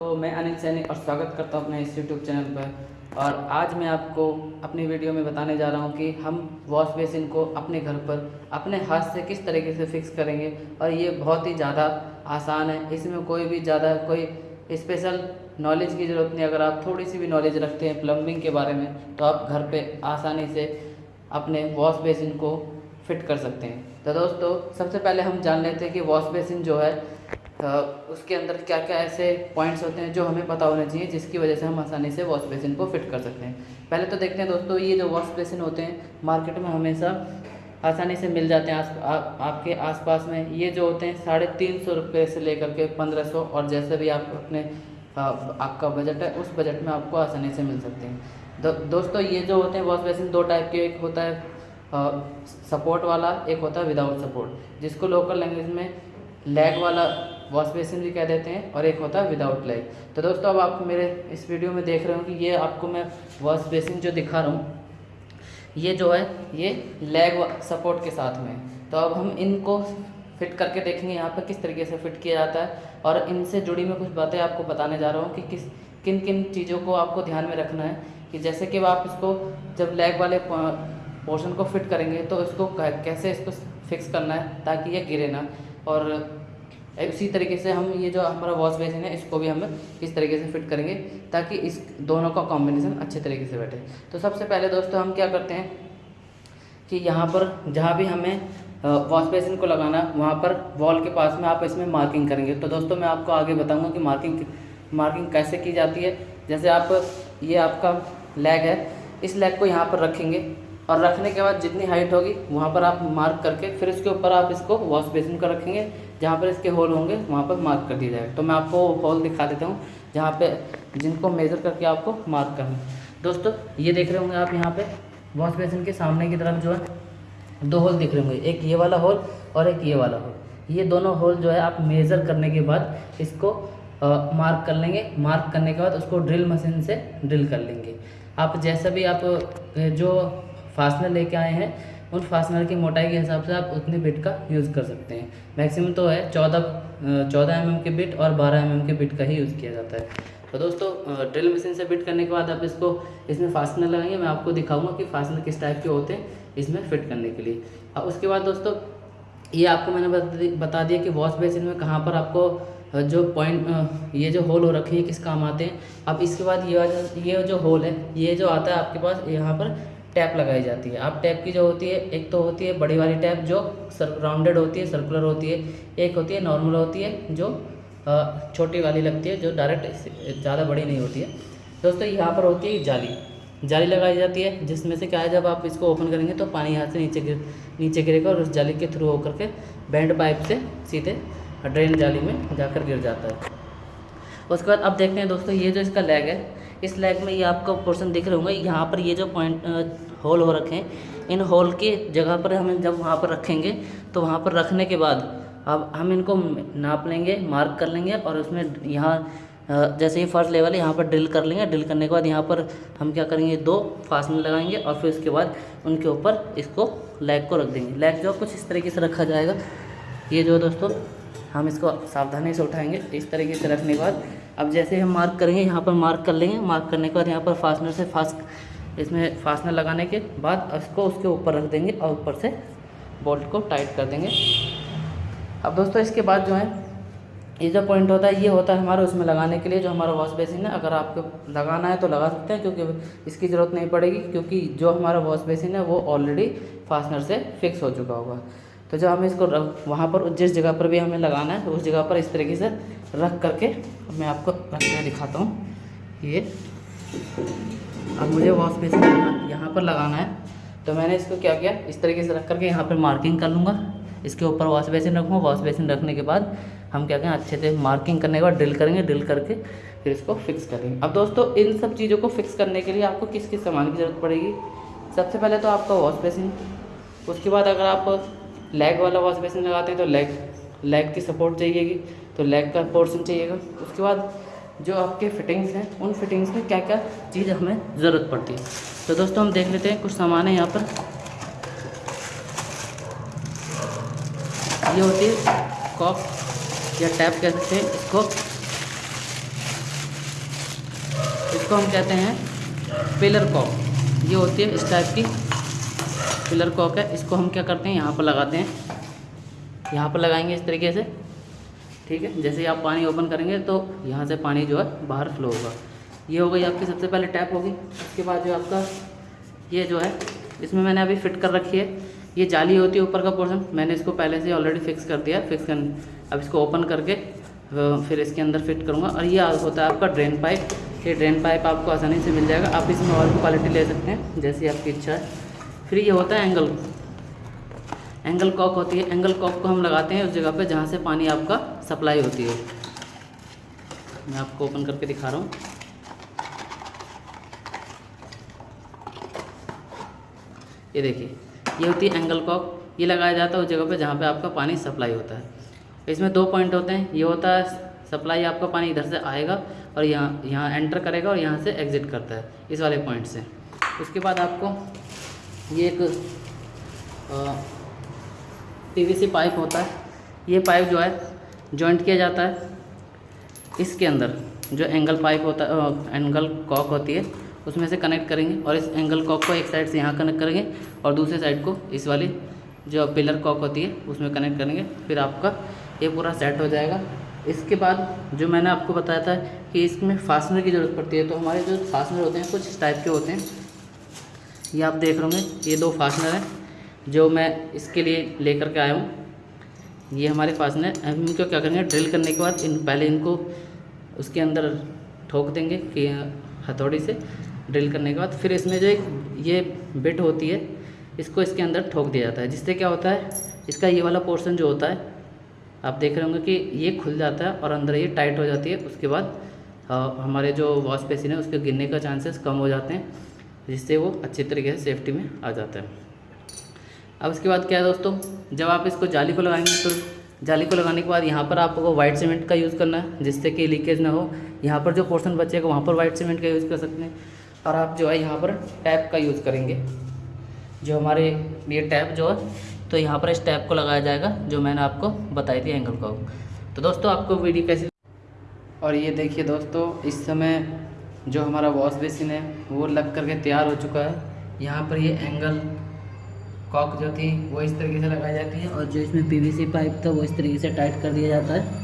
तो मैं अनिल सैनी और स्वागत करता हूँ अपने इस यूट्यूब चैनल पर। और आज मैं आपको अपनी वीडियो में बताने जा रहा हूँ कि हम वॉश बेसिन को अपने घर पर अपने हाथ से किस तरीके से फिक्स करेंगे। और ये बहुत ही ज़्यादा आसान है। इसमें कोई भी ज़्यादा कोई स्पेशल नॉलेज की ज़रूरत नहीं। अगर आप थोड़ी सी भी नॉलेज रखते हैं प्लम्बिंग के बारे में तो आप घर पर आसानी से अपने वॉश बेसिन को फिट कर सकते हैं। तो दोस्तों, सबसे पहले हम जान लेते हैं कि वॉश बेसिन जो है उसके अंदर क्या क्या ऐसे पॉइंट्स होते हैं जो हमें पता होने चाहिए जिसकी वजह से हम आसानी से वॉश बेसिन को फिट कर सकते हैं। पहले तो देखते हैं दोस्तों ये जो वॉश बेसिन होते हैं मार्केट में हमेशा आसानी से मिल जाते हैं आस, आ, आपके आसपास में। ये जो होते हैं साढ़े तीन सौ रुपये से लेकर के पंद्रह सौ और जैसे भी आप अपने आ, आपका बजट है उस बजट में आपको आसानी से मिल सकते हैं। दो, दोस्तों ये जो होते हैं वॉश बेसिन दो टाइप के एक होता है सपोर्ट वाला एक होता है विदाउट सपोर्ट जिसको लोकल लैंग्वेज में लेग वाला वॉश बेसिन भी कह देते हैं और एक होता है विदाउट लेग तो दोस्तों, अब आप मेरे इस वीडियो में देख रहे हो कि ये आपको मैं वॉश बेसिन जो दिखा रहा हूँ, ये जो है, ये लेग सपोर्ट के साथ में तो अब हम इनको फिट करके देखेंगे यहाँ पर किस तरीके से फिट किया जाता है और इनसे जुड़ी मैं कुछ बातें आपको बताने जा रहा हूँ कि किस किन किन चीज़ों को आपको ध्यान में रखना है कि जैसे कि आप इसको जब लेग वाले पोर्शन को फिट करेंगे तो इसको कैसे इसको फिक्स करना है ताकि ये गिरे ना। और इसी तरीके से हम ये जो हमारा वॉश बेसिन है, इसको भी हम इस तरीके से फिट करेंगे ताकि इस दोनों का कॉम्बिनेशन अच्छे तरीके से बैठे। तो सबसे पहले दोस्तों हम क्या करते हैं कि यहाँ पर जहाँ भी हमें वॉश बेसिन को लगाना, वहाँ पर वॉल के पास में आप इसमें मार्किंग करेंगे। तो दोस्तों मैं आपको आगे बताऊँगा कि मार्किंग मार्किंग कैसे की जाती है। जैसे आप, ये आपका लेग है, इस लेग को यहाँ पर रखेंगे। और रखने के बाद जितनी हाइट होगी, वहाँ पर आप मार्क करके, फिर इसके ऊपर आप इसको वॉश बेसिन का रखेंगे। जहाँ पर इसके होल होंगे, वहाँ पर मार्क कर दिया जाएगा। तो मैं आपको होल दिखा देता हूँ, जहाँ पे जिनको मेज़र करके आपको मार्क करना दोस्तों, ये देख रहे होंगे आप यहाँ पे वॉश बेसिन के सामने की तरफ़ जो है, दो होल दिख रहे होंगे। एक ये वाला होल और एक ये वाला होल ये दोनों होल जो है, आप मेज़र करने के बाद इसको मार्क कर लेंगे। मार्क करने के बाद उसको ड्रिल मशीन से ड्रिल कर लेंगे। आप जैसा भी आप, जो फास्टनर लेके आए हैं। उन फास्टनर की मोटाई के हिसाब से आप उतने बिट का यूज़ कर सकते हैं। मैक्सिमम तो है चौदह चौदह एम के बिट और बारह एम के बिट का ही यूज़ किया जाता है। तो दोस्तों ड्रिल मशीन से बिट करने के बाद आप इसको, इसमें फास्टनर लगाएँगे। मैं आपको दिखाऊँगा कि फास्टनर किस टाइप के होते हैं इसमें फिट करने के लिए। और उसके बाद दोस्तों, ये आपको मैंने बता दिया कि वॉश बेसिन में कहाँ पर आपको जो पॉइंट ये जो होल हो रखे हैं, किस काम आते हैं। अब इसके बाद ये ये जो होल है, ये जो आता है आपके पास, यहाँ पर टैप लगाई जाती है। आप टैप की जो होती है, एक तो होती है बड़ी वाली टैप जो राउंडेड होती है सर्कुलर होती है, एक होती है नॉर्मल होती है, जो छोटी वाली लगती है, जो डायरेक्ट ज़्यादा बड़ी नहीं होती है। दोस्तों, यहाँ पर होती है जाली। जाली लगाई जाती है, जिसमें से क्या है, जब आप इसको ओपन करेंगे तो पानी यहाँ से नीचे गिर, नीचे गिरेगा और उस जाली के थ्रू होकर के बैंड पाइप से सीधे ड्रेन जाली में जाकर गिर जाता है। उसके बाद अब देखते हैं दोस्तों, ये जो इसका लेग है इस लैग में ये आपको पोर्सन दिख रहे होंगे। यहाँ पर ये जो पॉइंट होल हो रखे हैं, इन होल के जगह पर हम जब वहाँ पर रखेंगे तो वहाँ पर रखने के बाद अब हम इनको नाप लेंगे मार्क कर लेंगे और उसमें यहाँ जैसे ही फ़र्स्ट लेवल है, यहाँ पर ड्रिल कर लेंगे। ड्रिल करने के बाद यहाँ पर हम क्या करेंगे, दो फासने लगाएँगे और फिर उसके बाद उनके ऊपर इसको लेग को रख देंगे। लेग जो कुछ इस तरीके से रखा जाएगा। ये जो दोस्तों हम इसको सावधानी से उठाएँगे, इस तरीके से रखने के बाद। अब जैसे हम मार्क करेंगे, यहाँ पर मार्क कर लेंगे। मार्क करने के बाद यहाँ पर फास्टनर से फास्ट इसमें फास्टनर लगाने के बाद इसको उसके ऊपर रख देंगे और ऊपर से बोल्ट को टाइट कर देंगे। अब दोस्तों, इसके बाद जो है, ये जो पॉइंट होता है, ये होता है हमारा उसमें लगाने के लिए जो हमारा वॉश बेसिन है। अगर आपको लगाना है तो लगा सकते हैं, क्योंकि इसकी ज़रूरत नहीं पड़ेगी, क्योंकि जो हमारा वॉश बेसिन है, वो ऑलरेडी फास्टनर से फिक्स हो चुका होगा। तो जब हमें इसको वहाँ पर जिस जगह पर भी हमें लगाना है उस जगह पर इस तरीके से रख करके मैं आपको रख कर दिखाता हूँ। ये। अब मुझे वॉश बेसिन यहाँ पर लगाना है। तो मैंने इसको क्या किया? इस तरीके से रख करके यहाँ पर मार्किंग कर लूँगा। इसके ऊपर वॉश बेसिन रखूँगा। वॉश बेसिन रखने के बाद हम क्या करें? अच्छे से मार्किंग करने के बाद ड्रिल करेंगे। ड्रिल करके फिर इसको फिक्स करेंगे। अब दोस्तों, इन सब चीज़ों को फिक्स करने के लिए आपको किस किस सामान की ज़रूरत पड़ेगी? सबसे पहले तो आपका वॉश बेसिन उसके बाद अगर आप लेग वाला वॉश बेसिन लगाते हैं तो लेग लेग की सपोर्ट चाहिएगी तो लेग का पोर्शन चाहिएगा। उसके बाद जो आपके फिटिंग्स हैं, उन फिटिंग्स में क्या क्या चीज़ हमें ज़रूरत पड़ती है। तो दोस्तों, हम देख लेते हैं कुछ सामान है यहाँ पर। ये होती है कॉक या टैप कह सकते हैं इसको। इसको हम कहते हैं पिलर कॉक ये होती है इस टाइप की पिलर कॉक है इसको हम क्या करते हैं? यहाँ पर लगाते हैं। यहाँ पर लगाएँगे इस तरीके से। ठीक है? जैसे ही आप पानी ओपन करेंगे तो यहाँ से पानी जो है बाहर फ्लो होगा। ये हो गई आपकी सबसे पहले टैप होगी। उसके बाद जो आपका ये जो है, इसमें मैंने अभी फिट कर रखी है। ये जाली होती है ऊपर का पोर्शन मैंने इसको पहले से ऑलरेडी फिक्स कर दिया। फिक्स कर, अब इसको ओपन करके फिर इसके अंदर फिट करूँगा। और ये होता है आपका ड्रेन पाइप ये ड्रेन पाइप आपको आसानी से मिल जाएगा। आप इसमें और भी क्वालिटी ले सकते हैं, जैसी आपकी इच्छा है। फिर ये होता है एंगल एंगल कॉक होती है। एंगल कॉक को हम लगाते हैं उस जगह पे जहाँ से पानी आपका सप्लाई होती है। मैं आपको ओपन करके दिखा रहा हूँ। ये देखिए, ये होती है एंगल कॉक ये लगाया जाता है उस जगह पे जहाँ पे आपका पानी सप्लाई होता है। इसमें दो पॉइंट होते हैं। ये होता है सप्लाई आपका पानी इधर से आएगा और यहाँ यहाँ एंटर करेगा और यहाँ से एग्ज़िट करता है। इस वाले पॉइंट से। उसके बाद आपको ये एक पीवीसी पाइप होता है। ये पाइप जो है जॉइंट किया जाता है। इसके अंदर जो एंगल पाइप होता है एंगल कॉक होती है, उसमें से कनेक्ट करेंगे और इस एंगल कॉक को एक साइड से यहाँ कनेक्ट करेंगे और दूसरे साइड को इस वाली जो पिलर कॉक होती है, उसमें कनेक्ट करेंगे। फिर आपका ये पूरा सेट हो जाएगा। इसके बाद जो मैंने आपको बताया था कि इसमें फास्टनर की ज़रूरत पड़ती है तो हमारे जो फास्टनर होते हैं, कुछ इस टाइप के होते हैं। ये आप देख रहे होंगे, ये दो फासनर हैं, जो मैं इसके लिए लेकर के आया हूँ। ये हमारे में हम इनको क्या करेंगे? ड्रिल करने के बाद इन, पहले इनको उसके अंदर ठोक देंगे, कि हथौड़ी से ड्रिल करने के बाद। फिर इसमें जो एक, ये बिट होती है, इसको इसके अंदर ठोक दिया जाता है, जिससे क्या होता है, इसका ये वाला पोर्शन जो होता है, आप देख रहे होंगे कि ये खुल जाता है और अंदर ये टाइट हो जाती है। उसके बाद हमारे जो वॉश बेसिन है, उसके गिरने का चांसेस कम हो जाते हैं। जिससे वो अच्छी तरीके से सेफ्टी में आ जाता है। अब इसके बाद क्या है दोस्तों? जब आप इसको जाली को लगाएँगे तो जाली को लगाने के बाद यहाँ पर आपको वाइट सीमेंट का यूज़ करना है, जिससे कि लीकेज ना हो। यहाँ पर जो पोर्शन बचेगा वहाँ पर वाइट सीमेंट का यूज़ कर सकते हैं और आप जो है यहाँ पर टैप का यूज़ करेंगे। जो हमारे, ये टैप जो है तो यहाँ पर इस टैप को लगाया जाएगा, जो मैंने आपको बताई थी एंगल को। तो दोस्तों, आपको वीडियो कैसी और ये देखिए दोस्तों, इस समय जो हमारा वॉश बेसिन है, वो लग करके तैयार हो चुका है। यहाँ पर ये एंगल कॉक जो थी, वो इस तरीके से लगाई जाती है और जो इसमें पीवीसी पाइप था, वो इस तरीके से टाइट कर दिया जाता है।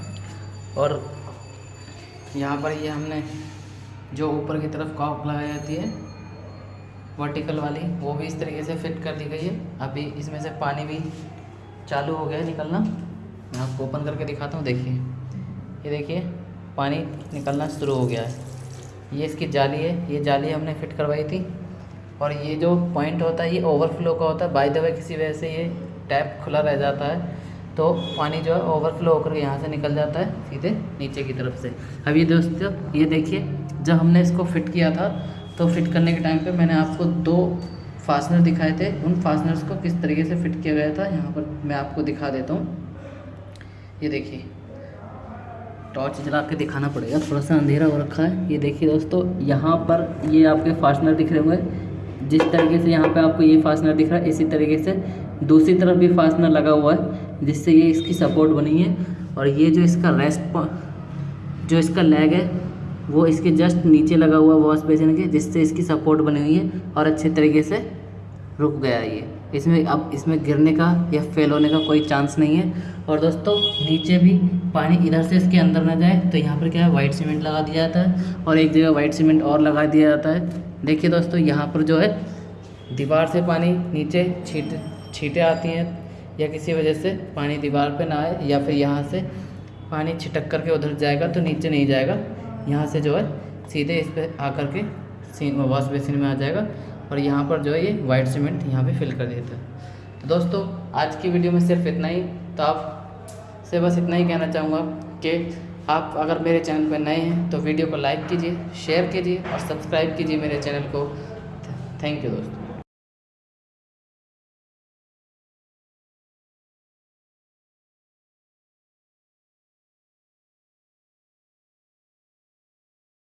और यहाँ पर ये हमने जो ऊपर की तरफ़ कॉक लगाई जाती है वर्टिकल वाली, वो भी इस तरीके से फिट कर दी गई है। अभी इसमें से पानी भी चालू हो गया है निकलना। मैं आपको ओपन करके दिखाता हूँ, देखिए। ये देखिए, पानी निकलना शुरू हो गया है। ये इसकी जाली है, ये जाली हमने फिट करवाई थी। और ये जो पॉइंट होता है, ये ओवरफ्लो का होता है। बाई द वे किसी वजह से ये टैप खुला रह जाता है। तो पानी जो है ओवरफ्लो होकर यहाँ से निकल जाता है, सीधे नीचे की तरफ़ से। अब ये दोस्तों, ये देखिए, जब हमने इसको फिट किया था तो फिट करने के टाइम पे मैंने आपको दो फास्टनर दिखाए थे। उन फासनर्स को किस तरीके से फिट किया गया था, यहाँ पर मैं आपको दिखा देता हूँ। ये देखिए टॉर्च जला के दिखाना पड़ेगा, थोड़ा सा अंधेरा हो रखा है। ये देखिए दोस्तों, यहाँ पर ये आपके फास्टनर दिख रहे होंगे। जिस तरीके से यहाँ पे आपको ये फास्टनर दिख रहा है, इसी तरीके से दूसरी तरफ़ भी फास्टनर लगा हुआ है, जिससे ये इसकी सपोर्ट बनी है। और ये जो इसका रेस्ट जो इसका लेग है, वो इसके जस्ट नीचे लगा हुआ वॉश बेसिन के, जिससे इसकी सपोर्ट बनी हुई है और अच्छे तरीके से रुक गया ये। इसमें अब इसमें गिरने का या फेल होने का कोई चांस नहीं है। और दोस्तों, नीचे भी पानी इधर से इसके अंदर ना जाए तो यहाँ पर क्या है वाइट सीमेंट लगा दिया जाता है और एक जगह वाइट सीमेंट और लगा दिया जाता है। देखिए दोस्तों, यहाँ पर जो है, दीवार से पानी नीचे छीट, छीटें आती हैं, या किसी वजह से पानी दीवार पे ना आए, या फिर यहाँ से पानी छिटक करके उधर जाएगा तो नीचे नहीं जाएगा। यहाँ से जो है, सीधे इस पर आकर के वॉश बेसिन में आ जाएगा। और यहाँ पर जो है ये वाइट सीमेंट यहाँ पे फिल कर देता है तो दोस्तों, आज की वीडियो में सिर्फ़ इतना ही। तो आप से बस इतना ही कहना चाहूँगा कि आप अगर मेरे चैनल पर नए हैं तो वीडियो को लाइक कीजिए शेयर कीजिए और सब्सक्राइब कीजिए मेरे चैनल को। थैंक यू दोस्तों।